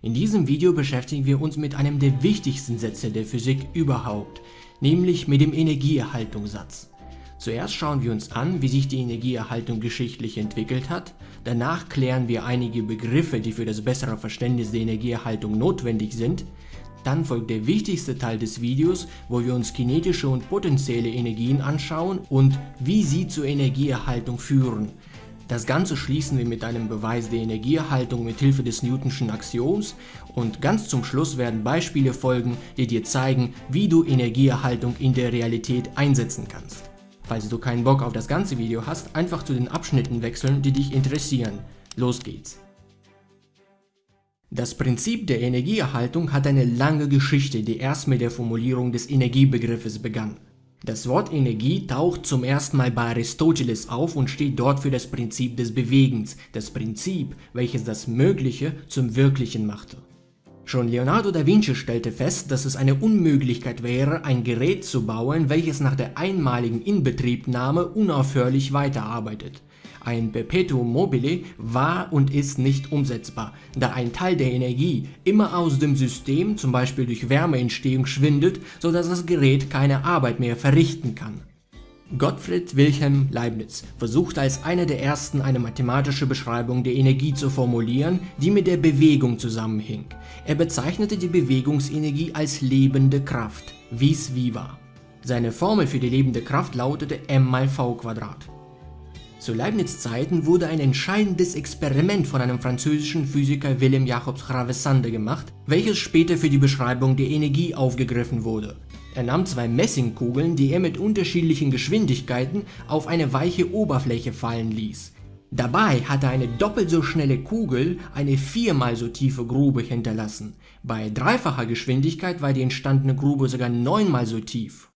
In diesem Video beschäftigen wir uns mit einem der wichtigsten Sätze der Physik überhaupt, nämlich mit dem Energieerhaltungssatz. Zuerst schauen wir uns an, wie sich die Energieerhaltung geschichtlich entwickelt hat, danach klären wir einige Begriffe, die für das bessere Verständnis der Energieerhaltung notwendig sind, dann folgt der wichtigste Teil des Videos, wo wir uns kinetische und potenzielle Energien anschauen und wie sie zur Energieerhaltung führen. Das Ganze schließen wir mit einem Beweis der Energieerhaltung mit Hilfe des Newtonschen Axioms und ganz zum Schluss werden Beispiele folgen, die dir zeigen, wie du Energieerhaltung in der Realität einsetzen kannst. Falls du keinen Bock auf das ganze Video hast, einfach zu den Abschnitten wechseln, die dich interessieren. Los geht's! Das Prinzip der Energieerhaltung hat eine lange Geschichte, die erst mit der Formulierung des Energiebegriffes begann. Das Wort Energie taucht zum ersten Mal bei Aristoteles auf und steht dort für das Prinzip des Bewegens, das Prinzip, welches das Mögliche zum Wirklichen machte. Schon Leonardo da Vinci stellte fest, dass es eine Unmöglichkeit wäre, ein Gerät zu bauen, welches nach der einmaligen Inbetriebnahme unaufhörlich weiterarbeitet. Ein Perpetuum mobile war und ist nicht umsetzbar, da ein Teil der Energie immer aus dem System, zum Beispiel durch Wärmeentstehung, schwindet, sodass das Gerät keine Arbeit mehr verrichten kann. Gottfried Wilhelm Leibniz versuchte als einer der ersten eine mathematische Beschreibung der Energie zu formulieren, die mit der Bewegung zusammenhing. Er bezeichnete die Bewegungsenergie als lebende Kraft, vis viva. Seine Formel für die lebende Kraft lautete m mal v Quadrat. Zu Leibniz Zeiten wurde ein entscheidendes Experiment von einem französischen Physiker Willem Jacobs Ravessande gemacht, welches später für die Beschreibung der Energie aufgegriffen wurde. Er nahm zwei Messingkugeln, die er mit unterschiedlichen Geschwindigkeiten auf eine weiche Oberfläche fallen ließ. Dabei hatte eine doppelt so schnelle Kugel eine viermal so tiefe Grube hinterlassen. Bei dreifacher Geschwindigkeit war die entstandene Grube sogar neunmal so tief.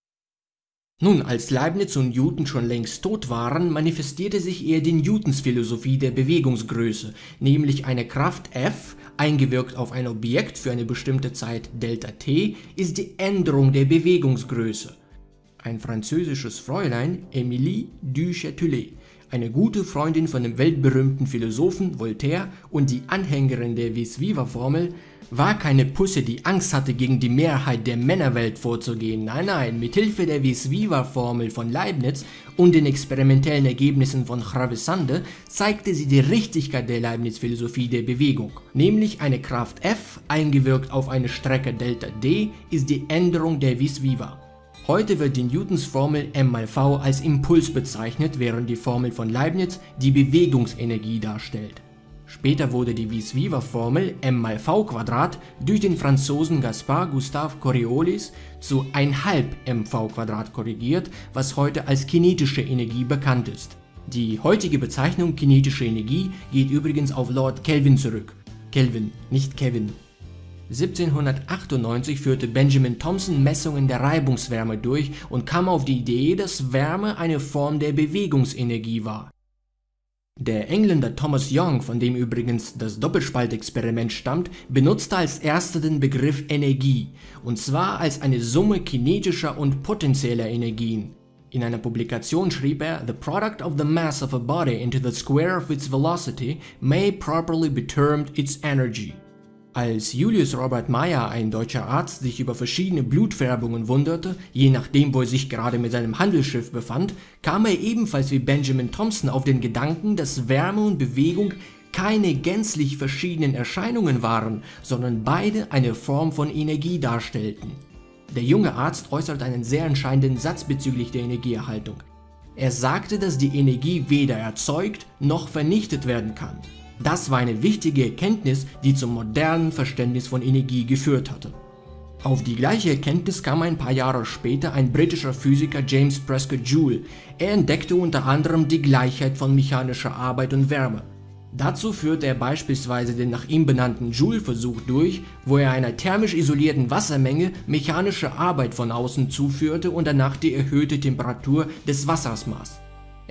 Nun, als Leibniz und Newton schon längst tot waren, manifestierte sich eher die Newtons Philosophie der Bewegungsgröße, nämlich eine Kraft F, eingewirkt auf ein Objekt für eine bestimmte Zeit Δt, ist die Änderung der Bewegungsgröße. Ein französisches Fräulein, Emilie du Châtelet, eine gute Freundin von dem weltberühmten Philosophen Voltaire und die Anhängerin der Vis-Viva-Formel, war keine Pusse, die Angst hatte, gegen die Mehrheit der Männerwelt vorzugehen. Nein, nein, mit Hilfe der Vis-Viva-Formel von Leibniz und den experimentellen Ergebnissen von Ravissande zeigte sie die Richtigkeit der Leibniz-Philosophie der Bewegung. Nämlich eine Kraft F, eingewirkt auf eine Strecke Delta D, ist die Änderung der Vis-Viva. Heute wird die Newtons Formel m mal v als Impuls bezeichnet, während die Formel von Leibniz die Bewegungsenergie darstellt. Später wurde die Vis-Viva-Formel m mal v Quadrat durch den Franzosen Gaspard Gustave Coriolis zu 1,5 mv Quadrat korrigiert, was heute als kinetische Energie bekannt ist. Die heutige Bezeichnung kinetische Energie geht übrigens auf Lord Kelvin zurück. Kelvin, nicht Kevin. 1798 führte Benjamin Thompson Messungen der Reibungswärme durch und kam auf die Idee, dass Wärme eine Form der Bewegungsenergie war. Der Engländer Thomas Young, von dem übrigens das Doppelspaltexperiment stammt, benutzte als erster den Begriff Energie, und zwar als eine Summe kinetischer und potenzieller Energien. In einer Publikation schrieb er, The product of the mass of a body into the square of its velocity may properly be termed its energy. Als Julius Robert Meyer, ein deutscher Arzt, sich über verschiedene Blutfärbungen wunderte, je nachdem wo er sich gerade mit seinem Handelsschiff befand, kam er ebenfalls wie Benjamin Thompson auf den Gedanken, dass Wärme und Bewegung keine gänzlich verschiedenen Erscheinungen waren, sondern beide eine Form von Energie darstellten. Der junge Arzt äußerte einen sehr entscheidenden Satz bezüglich der Energieerhaltung. Er sagte, dass die Energie weder erzeugt noch vernichtet werden kann. Das war eine wichtige Erkenntnis, die zum modernen Verständnis von Energie geführt hatte. Auf die gleiche Erkenntnis kam ein paar Jahre später ein britischer Physiker James Prescott Joule. Er entdeckte unter anderem die Gleichheit von mechanischer Arbeit und Wärme. Dazu führte er beispielsweise den nach ihm benannten Joule-Versuch durch, wo er einer thermisch isolierten Wassermenge mechanische Arbeit von außen zuführte und danach die erhöhte Temperatur des Wassers maß.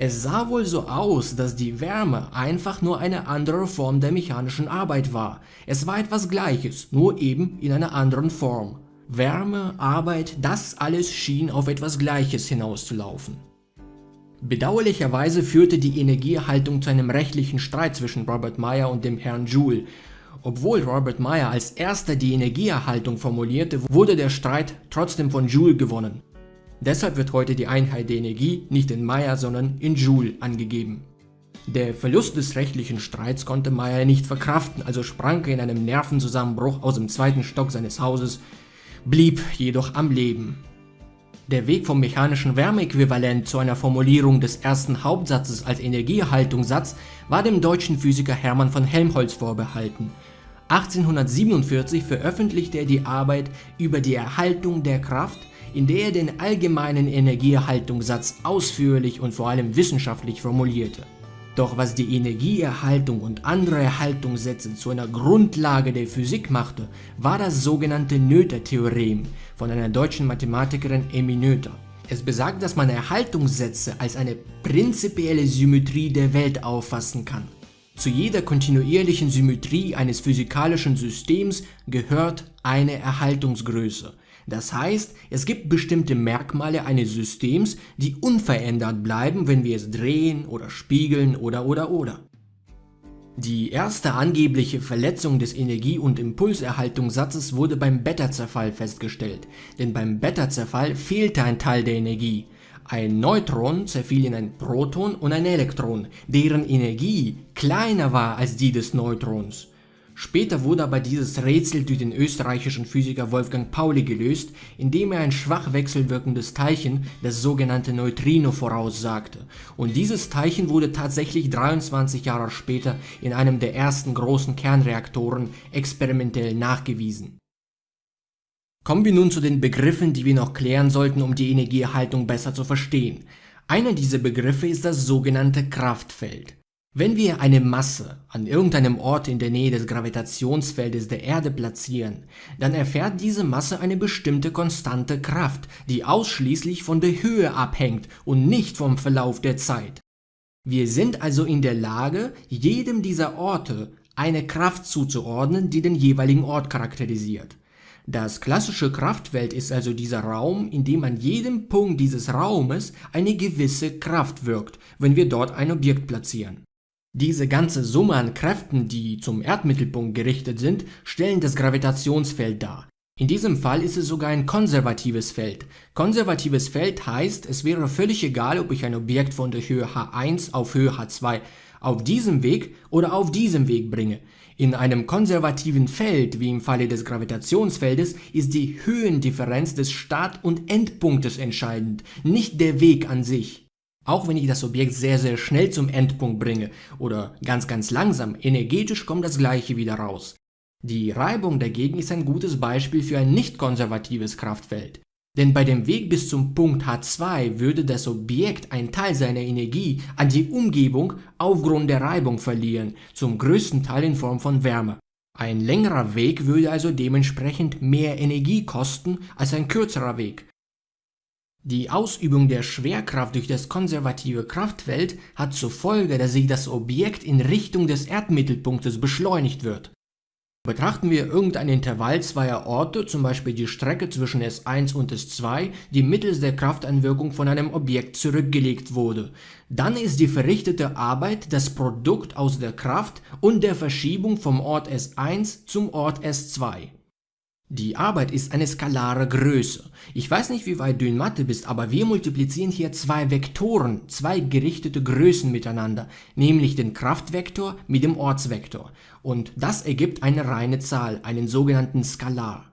Es sah wohl so aus, dass die Wärme einfach nur eine andere Form der mechanischen Arbeit war. Es war etwas Gleiches, nur eben in einer anderen Form. Wärme, Arbeit, das alles schien auf etwas Gleiches hinauszulaufen. Bedauerlicherweise führte die Energieerhaltung zu einem rechtlichen Streit zwischen Robert Meyer und dem Herrn Joule Obwohl Robert Meyer als erster die Energieerhaltung formulierte, wurde der Streit trotzdem von Joule gewonnen. Deshalb wird heute die Einheit der Energie nicht in Meyer, sondern in Joule angegeben. Der Verlust des rechtlichen Streits konnte Meyer nicht verkraften, also sprang er in einem Nervenzusammenbruch aus dem zweiten Stock seines Hauses, blieb jedoch am Leben. Der Weg vom mechanischen Wärmeäquivalent zu einer Formulierung des ersten Hauptsatzes als Energieerhaltungssatz war dem deutschen Physiker Hermann von Helmholtz vorbehalten. 1847 veröffentlichte er die Arbeit über die Erhaltung der Kraft, in der er den allgemeinen Energieerhaltungssatz ausführlich und vor allem wissenschaftlich formulierte. Doch was die Energieerhaltung und andere Erhaltungssätze zu einer Grundlage der Physik machte, war das sogenannte Noether-Theorem von einer deutschen Mathematikerin Emmy Noether. Es besagt, dass man Erhaltungssätze als eine prinzipielle Symmetrie der Welt auffassen kann. Zu jeder kontinuierlichen Symmetrie eines physikalischen Systems gehört eine Erhaltungsgröße. Das heißt, es gibt bestimmte Merkmale eines Systems, die unverändert bleiben, wenn wir es drehen oder spiegeln oder oder oder. Die erste angebliche Verletzung des Energie- und Impulserhaltungssatzes wurde beim Beta-Zerfall festgestellt, denn beim Beta-Zerfall fehlte ein Teil der Energie. Ein Neutron zerfiel in ein Proton und ein Elektron, deren Energie kleiner war als die des Neutrons. Später wurde aber dieses Rätsel durch den österreichischen Physiker Wolfgang Pauli gelöst, indem er ein schwach wechselwirkendes Teilchen, das sogenannte Neutrino, voraussagte. Und dieses Teilchen wurde tatsächlich 23 Jahre später in einem der ersten großen Kernreaktoren experimentell nachgewiesen. Kommen wir nun zu den Begriffen, die wir noch klären sollten, um die Energieerhaltung besser zu verstehen. Einer dieser Begriffe ist das sogenannte Kraftfeld. Wenn wir eine Masse an irgendeinem Ort in der Nähe des Gravitationsfeldes der Erde platzieren, dann erfährt diese Masse eine bestimmte konstante Kraft, die ausschließlich von der Höhe abhängt und nicht vom Verlauf der Zeit. Wir sind also in der Lage, jedem dieser Orte eine Kraft zuzuordnen, die den jeweiligen Ort charakterisiert. Das klassische Kraftfeld ist also dieser Raum, in dem an jedem Punkt dieses Raumes eine gewisse Kraft wirkt, wenn wir dort ein Objekt platzieren. Diese ganze Summe an Kräften, die zum Erdmittelpunkt gerichtet sind, stellen das Gravitationsfeld dar. In diesem Fall ist es sogar ein konservatives Feld. Konservatives Feld heißt, es wäre völlig egal, ob ich ein Objekt von der Höhe h1 auf Höhe h2 auf diesem Weg oder auf diesem Weg bringe. In einem konservativen Feld, wie im Falle des Gravitationsfeldes, ist die Höhendifferenz des Start- und Endpunktes entscheidend, nicht der Weg an sich. Auch wenn ich das Objekt sehr sehr schnell zum Endpunkt bringe oder ganz ganz langsam, energetisch kommt das gleiche wieder raus. Die Reibung dagegen ist ein gutes Beispiel für ein nicht konservatives Kraftfeld. Denn bei dem Weg bis zum Punkt H2 würde das Objekt einen Teil seiner Energie an die Umgebung aufgrund der Reibung verlieren, zum größten Teil in Form von Wärme. Ein längerer Weg würde also dementsprechend mehr Energie kosten als ein kürzerer Weg, die Ausübung der Schwerkraft durch das konservative Kraftfeld hat zur Folge, dass sich das Objekt in Richtung des Erdmittelpunktes beschleunigt wird. Betrachten wir irgendein Intervall zweier Orte, zum Beispiel die Strecke zwischen S1 und S2, die mittels der Krafteinwirkung von einem Objekt zurückgelegt wurde, dann ist die verrichtete Arbeit das Produkt aus der Kraft und der Verschiebung vom Ort S1 zum Ort S2. Die Arbeit ist eine skalare Größe. Ich weiß nicht, wie weit du in Mathe bist, aber wir multiplizieren hier zwei Vektoren, zwei gerichtete Größen miteinander, nämlich den Kraftvektor mit dem Ortsvektor. Und das ergibt eine reine Zahl, einen sogenannten Skalar.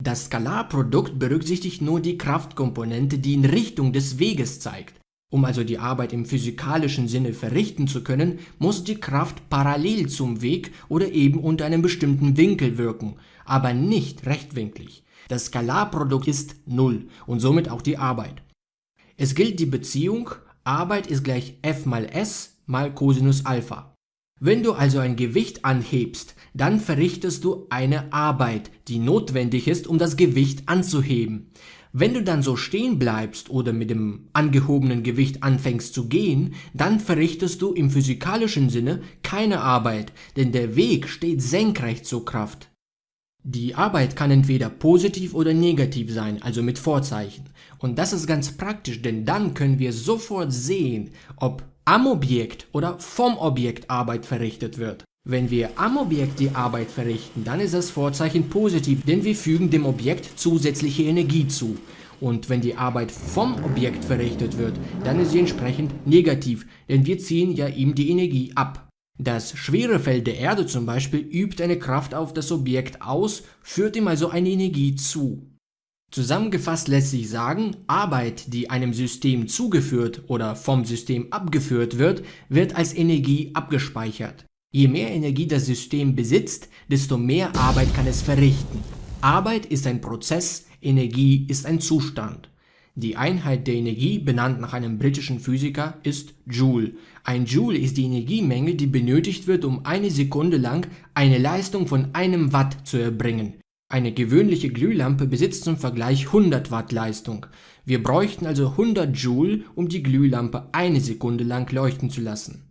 Das Skalarprodukt berücksichtigt nur die Kraftkomponente, die in Richtung des Weges zeigt. Um also die Arbeit im physikalischen Sinne verrichten zu können, muss die Kraft parallel zum Weg oder eben unter einem bestimmten Winkel wirken aber nicht rechtwinklig. Das Skalarprodukt ist 0 und somit auch die Arbeit. Es gilt die Beziehung Arbeit ist gleich F mal S mal Cosinus Alpha. Wenn du also ein Gewicht anhebst, dann verrichtest du eine Arbeit, die notwendig ist, um das Gewicht anzuheben. Wenn du dann so stehen bleibst oder mit dem angehobenen Gewicht anfängst zu gehen, dann verrichtest du im physikalischen Sinne keine Arbeit, denn der Weg steht senkrecht zur Kraft. Die Arbeit kann entweder positiv oder negativ sein, also mit Vorzeichen. Und das ist ganz praktisch, denn dann können wir sofort sehen, ob am Objekt oder vom Objekt Arbeit verrichtet wird. Wenn wir am Objekt die Arbeit verrichten, dann ist das Vorzeichen positiv, denn wir fügen dem Objekt zusätzliche Energie zu. Und wenn die Arbeit vom Objekt verrichtet wird, dann ist sie entsprechend negativ, denn wir ziehen ja ihm die Energie ab. Das schwere Feld der Erde zum Beispiel übt eine Kraft auf das Objekt aus, führt ihm also eine Energie zu. Zusammengefasst lässt sich sagen, Arbeit, die einem System zugeführt oder vom System abgeführt wird, wird als Energie abgespeichert. Je mehr Energie das System besitzt, desto mehr Arbeit kann es verrichten. Arbeit ist ein Prozess, Energie ist ein Zustand. Die Einheit der Energie, benannt nach einem britischen Physiker, ist Joule. Ein Joule ist die Energiemenge, die benötigt wird, um eine Sekunde lang eine Leistung von einem Watt zu erbringen. Eine gewöhnliche Glühlampe besitzt zum Vergleich 100 Watt Leistung. Wir bräuchten also 100 Joule, um die Glühlampe eine Sekunde lang leuchten zu lassen.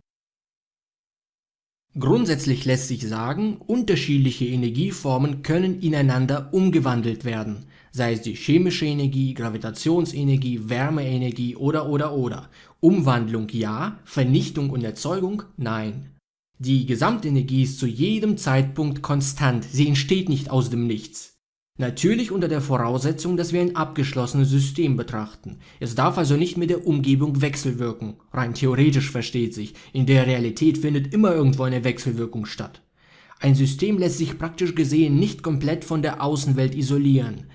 Grundsätzlich lässt sich sagen, unterschiedliche Energieformen können ineinander umgewandelt werden, sei es die chemische Energie, Gravitationsenergie, Wärmeenergie oder oder oder. Umwandlung ja, Vernichtung und Erzeugung nein. Die Gesamtenergie ist zu jedem Zeitpunkt konstant, sie entsteht nicht aus dem Nichts. Natürlich unter der Voraussetzung, dass wir ein abgeschlossenes System betrachten. Es darf also nicht mit der Umgebung wechselwirken. Rein theoretisch versteht sich. In der Realität findet immer irgendwo eine Wechselwirkung statt. Ein System lässt sich praktisch gesehen nicht komplett von der Außenwelt isolieren.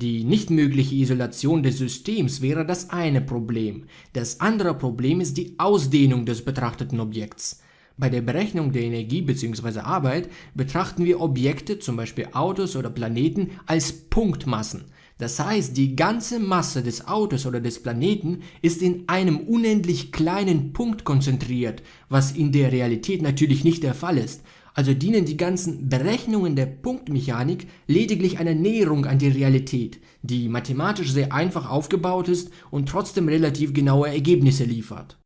Die nicht mögliche Isolation des Systems wäre das eine Problem. Das andere Problem ist die Ausdehnung des betrachteten Objekts. Bei der Berechnung der Energie bzw. Arbeit betrachten wir Objekte, zum Beispiel Autos oder Planeten, als Punktmassen. Das heißt, die ganze Masse des Autos oder des Planeten ist in einem unendlich kleinen Punkt konzentriert, was in der Realität natürlich nicht der Fall ist. Also dienen die ganzen Berechnungen der Punktmechanik lediglich einer Näherung an die Realität, die mathematisch sehr einfach aufgebaut ist und trotzdem relativ genaue Ergebnisse liefert.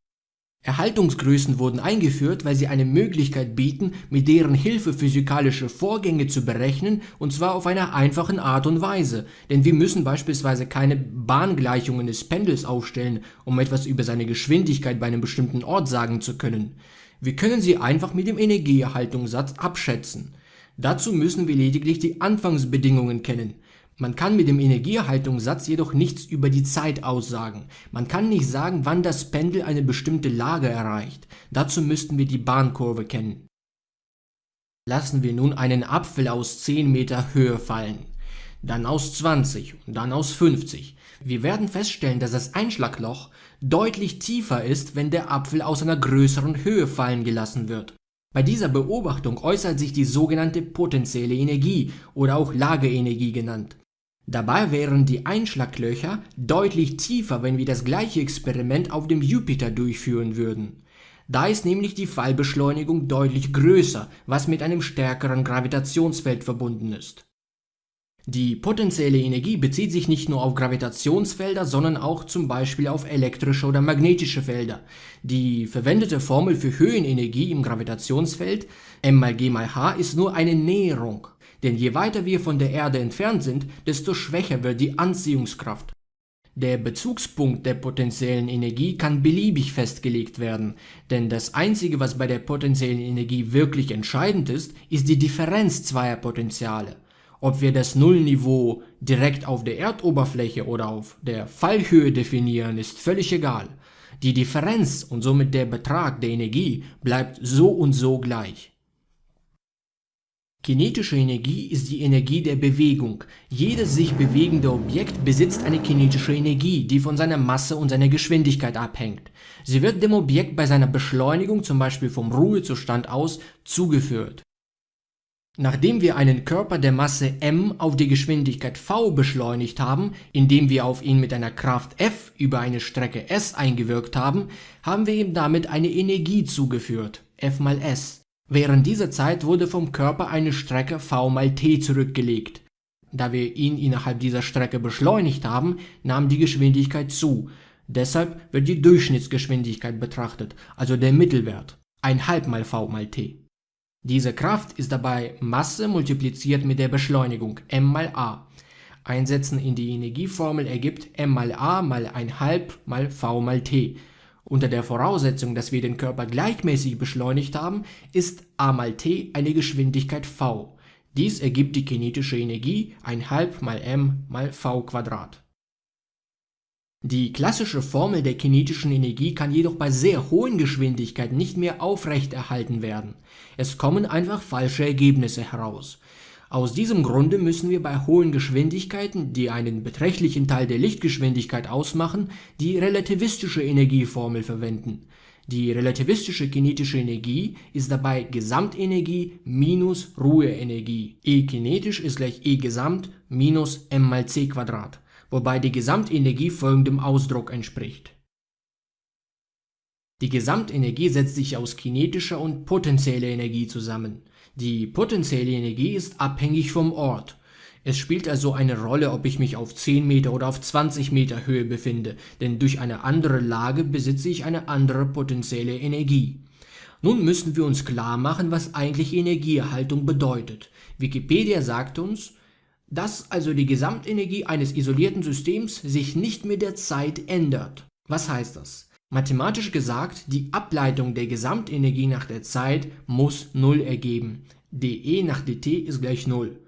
Erhaltungsgrößen wurden eingeführt, weil sie eine Möglichkeit bieten, mit deren Hilfe physikalische Vorgänge zu berechnen, und zwar auf eine einfachen Art und Weise. Denn wir müssen beispielsweise keine Bahngleichungen des Pendels aufstellen, um etwas über seine Geschwindigkeit bei einem bestimmten Ort sagen zu können. Wir können sie einfach mit dem Energieerhaltungssatz abschätzen. Dazu müssen wir lediglich die Anfangsbedingungen kennen. Man kann mit dem Energieerhaltungssatz jedoch nichts über die Zeit aussagen. Man kann nicht sagen, wann das Pendel eine bestimmte Lage erreicht. Dazu müssten wir die Bahnkurve kennen. Lassen wir nun einen Apfel aus 10 Meter Höhe fallen, dann aus 20 und dann aus 50. Wir werden feststellen, dass das Einschlagloch deutlich tiefer ist, wenn der Apfel aus einer größeren Höhe fallen gelassen wird. Bei dieser Beobachtung äußert sich die sogenannte potenzielle Energie oder auch Lageenergie genannt. Dabei wären die Einschlaglöcher deutlich tiefer, wenn wir das gleiche Experiment auf dem Jupiter durchführen würden. Da ist nämlich die Fallbeschleunigung deutlich größer, was mit einem stärkeren Gravitationsfeld verbunden ist. Die potenzielle Energie bezieht sich nicht nur auf Gravitationsfelder, sondern auch zum Beispiel auf elektrische oder magnetische Felder. Die verwendete Formel für Höhenenergie im Gravitationsfeld m mal g mal h ist nur eine Näherung. Denn je weiter wir von der Erde entfernt sind, desto schwächer wird die Anziehungskraft. Der Bezugspunkt der potenziellen Energie kann beliebig festgelegt werden, denn das Einzige, was bei der potenziellen Energie wirklich entscheidend ist, ist die Differenz zweier Potentiale. Ob wir das Nullniveau direkt auf der Erdoberfläche oder auf der Fallhöhe definieren, ist völlig egal. Die Differenz und somit der Betrag der Energie bleibt so und so gleich. Kinetische Energie ist die Energie der Bewegung. Jedes sich bewegende Objekt besitzt eine kinetische Energie, die von seiner Masse und seiner Geschwindigkeit abhängt. Sie wird dem Objekt bei seiner Beschleunigung, zum Beispiel vom Ruhezustand aus, zugeführt. Nachdem wir einen Körper der Masse m auf die Geschwindigkeit v beschleunigt haben, indem wir auf ihn mit einer Kraft F über eine Strecke s eingewirkt haben, haben wir ihm damit eine Energie zugeführt, F mal s. Während dieser Zeit wurde vom Körper eine Strecke v mal t zurückgelegt. Da wir ihn innerhalb dieser Strecke beschleunigt haben, nahm die Geschwindigkeit zu. Deshalb wird die Durchschnittsgeschwindigkeit betrachtet, also der Mittelwert, 1 mal v mal t. Diese Kraft ist dabei Masse multipliziert mit der Beschleunigung m mal a. Einsetzen in die Energieformel ergibt m mal a mal 1 mal v mal t Unter der Voraussetzung, dass wir den Körper gleichmäßig beschleunigt haben, ist a mal t eine Geschwindigkeit v. Dies ergibt die kinetische Energie 1,5 mal m mal v Quadrat. Die klassische Formel der kinetischen Energie kann jedoch bei sehr hohen Geschwindigkeiten nicht mehr aufrechterhalten werden. Es kommen einfach falsche Ergebnisse heraus. Aus diesem Grunde müssen wir bei hohen Geschwindigkeiten, die einen beträchtlichen Teil der Lichtgeschwindigkeit ausmachen, die relativistische Energieformel verwenden. Die relativistische kinetische Energie ist dabei Gesamtenergie minus Ruheenergie. E kinetisch ist gleich E Gesamt minus m mal c Quadrat, wobei die Gesamtenergie folgendem Ausdruck entspricht. Die Gesamtenergie setzt sich aus kinetischer und potenzieller Energie zusammen. Die potenzielle Energie ist abhängig vom Ort. Es spielt also eine Rolle, ob ich mich auf 10 Meter oder auf 20 Meter Höhe befinde, denn durch eine andere Lage besitze ich eine andere potenzielle Energie. Nun müssen wir uns klar machen, was eigentlich Energieerhaltung bedeutet. Wikipedia sagt uns, dass also die Gesamtenergie eines isolierten Systems sich nicht mit der Zeit ändert. Was heißt das? Mathematisch gesagt, die Ableitung der Gesamtenergie nach der Zeit muss 0 ergeben. dE nach dt ist gleich 0.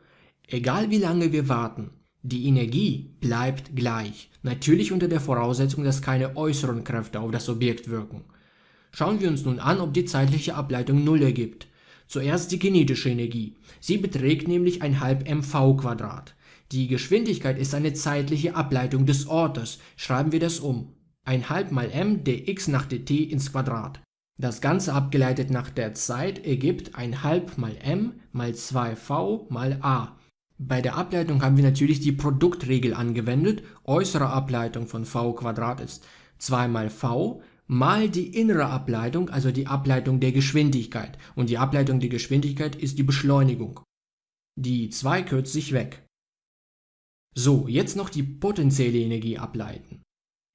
Egal wie lange wir warten, die Energie bleibt gleich, natürlich unter der Voraussetzung, dass keine äußeren Kräfte auf das Objekt wirken. Schauen wir uns nun an, ob die zeitliche Ableitung 0 ergibt. Zuerst die kinetische Energie. Sie beträgt nämlich ein halb mv Die Geschwindigkeit ist eine zeitliche Ableitung des Ortes. Schreiben wir das um. 1 halb mal m dx nach dt ins Quadrat. Das Ganze abgeleitet nach der Zeit ergibt 1 halb mal m mal 2v mal a. Bei der Ableitung haben wir natürlich die Produktregel angewendet. Äußere Ableitung von v ist 2 mal v mal die innere Ableitung, also die Ableitung der Geschwindigkeit. Und die Ableitung der Geschwindigkeit ist die Beschleunigung. Die 2 kürzt sich weg. So, jetzt noch die potenzielle Energie ableiten.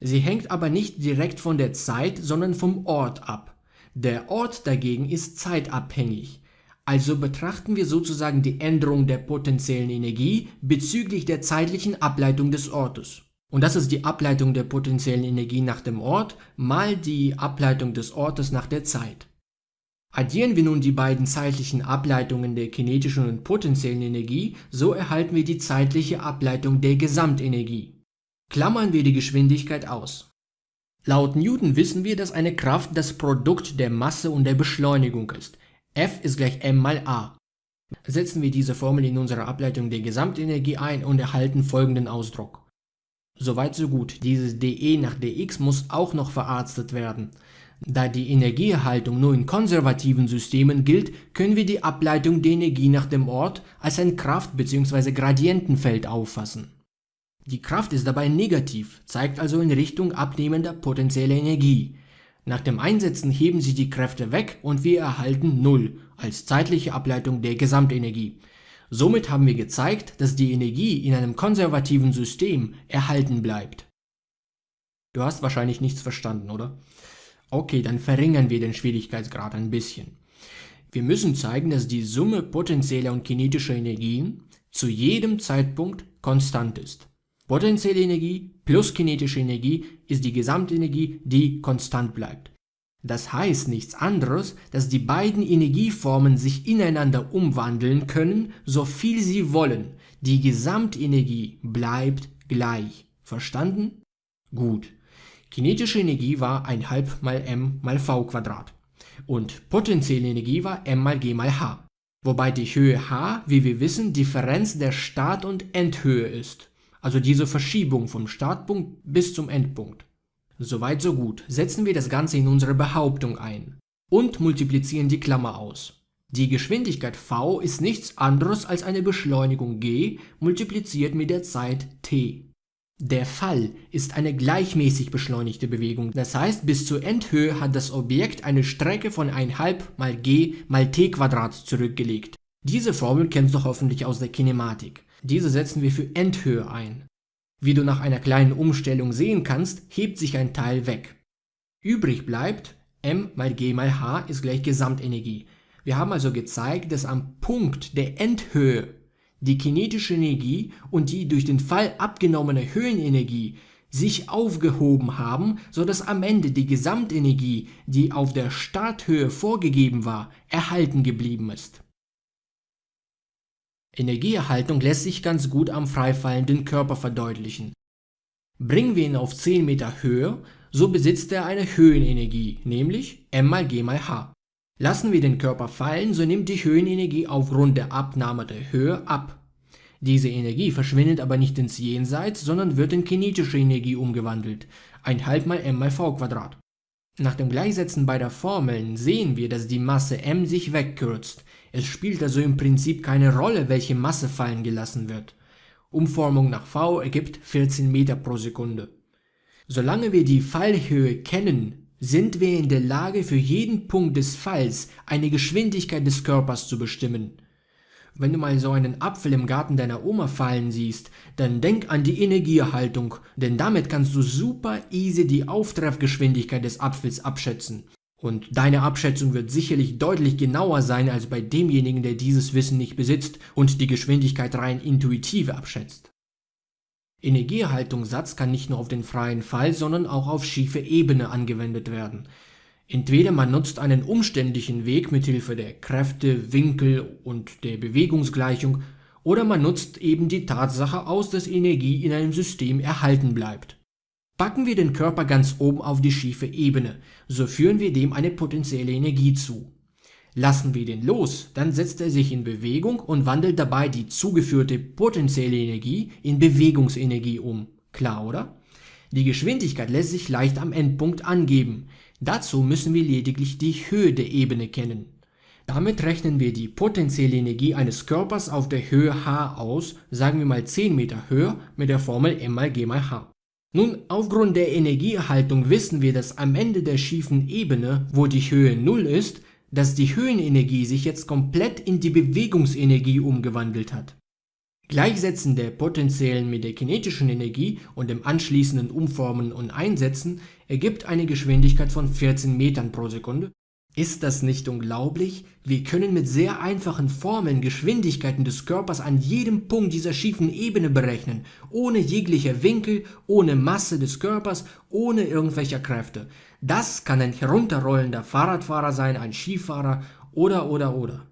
Sie hängt aber nicht direkt von der Zeit, sondern vom Ort ab. Der Ort dagegen ist zeitabhängig. Also betrachten wir sozusagen die Änderung der potenziellen Energie bezüglich der zeitlichen Ableitung des Ortes. Und das ist die Ableitung der potenziellen Energie nach dem Ort mal die Ableitung des Ortes nach der Zeit. Addieren wir nun die beiden zeitlichen Ableitungen der kinetischen und potenziellen Energie, so erhalten wir die zeitliche Ableitung der Gesamtenergie. Klammern wir die Geschwindigkeit aus. Laut Newton wissen wir, dass eine Kraft das Produkt der Masse und der Beschleunigung ist. F ist gleich m mal a. Setzen wir diese Formel in unsere Ableitung der Gesamtenergie ein und erhalten folgenden Ausdruck. Soweit so gut, dieses dE nach dx muss auch noch verarztet werden. Da die Energieerhaltung nur in konservativen Systemen gilt, können wir die Ableitung der Energie nach dem Ort als ein Kraft- bzw. Gradientenfeld auffassen. Die Kraft ist dabei negativ, zeigt also in Richtung abnehmender potenzieller Energie. Nach dem Einsetzen heben sich die Kräfte weg und wir erhalten 0 als zeitliche Ableitung der Gesamtenergie. Somit haben wir gezeigt, dass die Energie in einem konservativen System erhalten bleibt. Du hast wahrscheinlich nichts verstanden, oder? Okay, dann verringern wir den Schwierigkeitsgrad ein bisschen. Wir müssen zeigen, dass die Summe potenzieller und kinetischer Energien zu jedem Zeitpunkt konstant ist. Potenzielle Energie plus kinetische Energie ist die Gesamtenergie, die konstant bleibt. Das heißt nichts anderes, dass die beiden Energieformen sich ineinander umwandeln können, so viel sie wollen. Die Gesamtenergie bleibt gleich. Verstanden? Gut. Kinetische Energie war 1,5 mal m mal v Quadrat und potenzielle Energie war m mal g mal h. Wobei die Höhe h, wie wir wissen, Differenz der Start- und Endhöhe ist also diese Verschiebung vom Startpunkt bis zum Endpunkt. Soweit so gut, setzen wir das Ganze in unsere Behauptung ein und multiplizieren die Klammer aus. Die Geschwindigkeit v ist nichts anderes als eine Beschleunigung g multipliziert mit der Zeit t. Der Fall ist eine gleichmäßig beschleunigte Bewegung, das heißt bis zur Endhöhe hat das Objekt eine Strecke von 1,5 mal g mal t Quadrat zurückgelegt. Diese Formel kennst du hoffentlich aus der Kinematik. Diese setzen wir für Endhöhe ein. Wie du nach einer kleinen Umstellung sehen kannst, hebt sich ein Teil weg. Übrig bleibt m mal g mal h ist gleich Gesamtenergie. Wir haben also gezeigt, dass am Punkt der Endhöhe die kinetische Energie und die durch den Fall abgenommene Höhenenergie sich aufgehoben haben, so dass am Ende die Gesamtenergie, die auf der Starthöhe vorgegeben war, erhalten geblieben ist. Energieerhaltung lässt sich ganz gut am freifallenden Körper verdeutlichen. Bringen wir ihn auf 10 Meter Höhe, so besitzt er eine Höhenenergie, nämlich m mal g mal h. Lassen wir den Körper fallen, so nimmt die Höhenenergie aufgrund der Abnahme der Höhe ab. Diese Energie verschwindet aber nicht ins Jenseits, sondern wird in kinetische Energie umgewandelt, 1,5 mal m mal v Quadrat. Nach dem Gleichsetzen beider Formeln sehen wir, dass die Masse m sich wegkürzt. Es spielt also im Prinzip keine Rolle, welche Masse fallen gelassen wird. Umformung nach v ergibt 14 Meter pro Sekunde. Solange wir die Fallhöhe kennen, sind wir in der Lage, für jeden Punkt des Falls eine Geschwindigkeit des Körpers zu bestimmen. Wenn du mal so einen Apfel im Garten deiner Oma fallen siehst, dann denk an die Energieerhaltung, denn damit kannst du super easy die Auftreffgeschwindigkeit des Apfels abschätzen. Und deine Abschätzung wird sicherlich deutlich genauer sein als bei demjenigen, der dieses Wissen nicht besitzt und die Geschwindigkeit rein intuitiv abschätzt. Energieerhaltungssatz kann nicht nur auf den freien Fall, sondern auch auf schiefe Ebene angewendet werden. Entweder man nutzt einen umständlichen Weg mit Hilfe der Kräfte, Winkel und der Bewegungsgleichung, oder man nutzt eben die Tatsache aus, dass Energie in einem System erhalten bleibt. Packen wir den Körper ganz oben auf die schiefe Ebene, so führen wir dem eine potenzielle Energie zu. Lassen wir den los, dann setzt er sich in Bewegung und wandelt dabei die zugeführte potenzielle Energie in Bewegungsenergie um. Klar, oder? Die Geschwindigkeit lässt sich leicht am Endpunkt angeben. Dazu müssen wir lediglich die Höhe der Ebene kennen. Damit rechnen wir die potenzielle Energie eines Körpers auf der Höhe h aus, sagen wir mal 10 Meter Höhe, mit der Formel m mal g mal h. Nun, aufgrund der Energieerhaltung wissen wir, dass am Ende der schiefen Ebene, wo die Höhe 0 ist, dass die Höhenenergie sich jetzt komplett in die Bewegungsenergie umgewandelt hat. Gleichsetzen der potenziellen mit der kinetischen Energie und dem anschließenden Umformen und Einsetzen ergibt eine Geschwindigkeit von 14 Metern pro Sekunde. Ist das nicht unglaublich? Wir können mit sehr einfachen Formeln Geschwindigkeiten des Körpers an jedem Punkt dieser schiefen Ebene berechnen, ohne jeglicher Winkel, ohne Masse des Körpers, ohne irgendwelcher Kräfte. Das kann ein herunterrollender Fahrradfahrer sein, ein Skifahrer oder oder oder.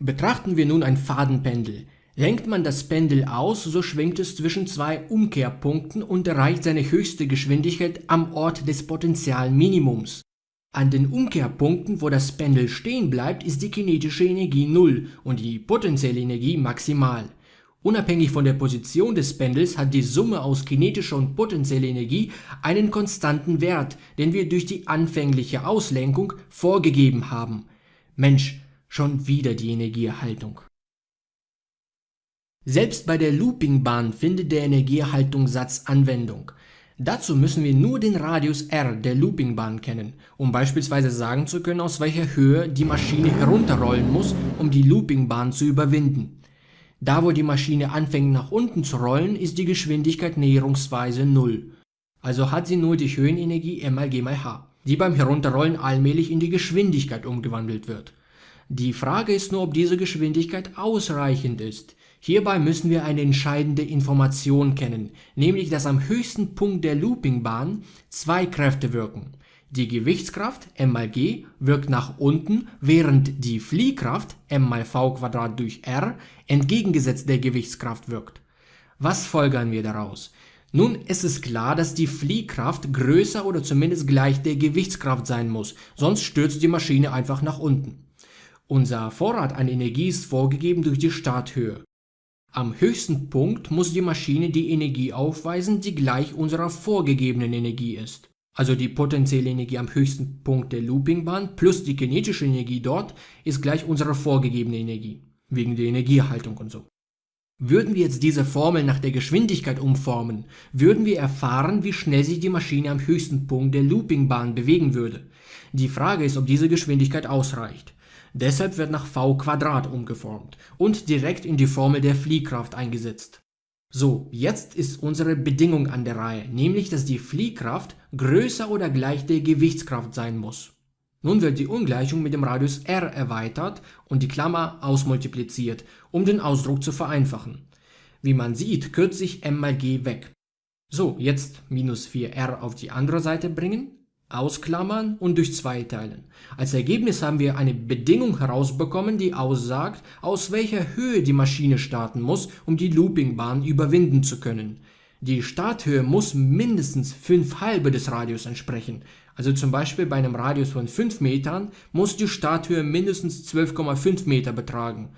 Betrachten wir nun ein Fadenpendel. Lenkt man das Pendel aus, so schwingt es zwischen zwei Umkehrpunkten und erreicht seine höchste Geschwindigkeit am Ort des Potentialminimums. An den Umkehrpunkten, wo das Pendel stehen bleibt, ist die kinetische Energie 0 und die potenzielle Energie maximal. Unabhängig von der Position des Pendels hat die Summe aus kinetischer und potenzieller Energie einen konstanten Wert, den wir durch die anfängliche Auslenkung vorgegeben haben. Mensch, schon wieder die Energieerhaltung. Selbst bei der Loopingbahn findet der Energieerhaltungssatz Anwendung. Dazu müssen wir nur den Radius r der Loopingbahn kennen, um beispielsweise sagen zu können, aus welcher Höhe die Maschine herunterrollen muss, um die Loopingbahn zu überwinden. Da wo die Maschine anfängt nach unten zu rollen, ist die Geschwindigkeit näherungsweise 0. Also hat sie nur die Höhenenergie m mal g mal h, die beim Herunterrollen allmählich in die Geschwindigkeit umgewandelt wird. Die Frage ist nur, ob diese Geschwindigkeit ausreichend ist. Hierbei müssen wir eine entscheidende Information kennen, nämlich dass am höchsten Punkt der Loopingbahn zwei Kräfte wirken. Die Gewichtskraft m mal g wirkt nach unten, während die Fliehkraft m mal v durch r entgegengesetzt der Gewichtskraft wirkt. Was folgern wir daraus? Nun, es ist klar, dass die Fliehkraft größer oder zumindest gleich der Gewichtskraft sein muss, sonst stürzt die Maschine einfach nach unten. Unser Vorrat an Energie ist vorgegeben durch die Starthöhe. Am höchsten Punkt muss die Maschine die Energie aufweisen, die gleich unserer vorgegebenen Energie ist also die potenzielle Energie am höchsten Punkt der Loopingbahn plus die kinetische Energie dort ist gleich unserer vorgegebenen Energie, wegen der Energieerhaltung und so. Würden wir jetzt diese Formel nach der Geschwindigkeit umformen, würden wir erfahren, wie schnell sich die Maschine am höchsten Punkt der Loopingbahn bewegen würde. Die Frage ist, ob diese Geschwindigkeit ausreicht. Deshalb wird nach v umgeformt und direkt in die Formel der Fliehkraft eingesetzt. So, jetzt ist unsere Bedingung an der Reihe, nämlich dass die Fliehkraft größer oder gleich der Gewichtskraft sein muss. Nun wird die Ungleichung mit dem Radius r erweitert und die Klammer ausmultipliziert, um den Ausdruck zu vereinfachen. Wie man sieht, kürzt sich m mal g weg. So, jetzt minus 4r auf die andere Seite bringen, ausklammern und durch 2 teilen. Als Ergebnis haben wir eine Bedingung herausbekommen, die aussagt, aus welcher Höhe die Maschine starten muss, um die Loopingbahn überwinden zu können. Die Starthöhe muss mindestens 5 halbe des Radius entsprechen. Also zum Beispiel bei einem Radius von 5 Metern muss die Starthöhe mindestens 12,5 Meter betragen.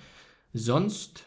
Sonst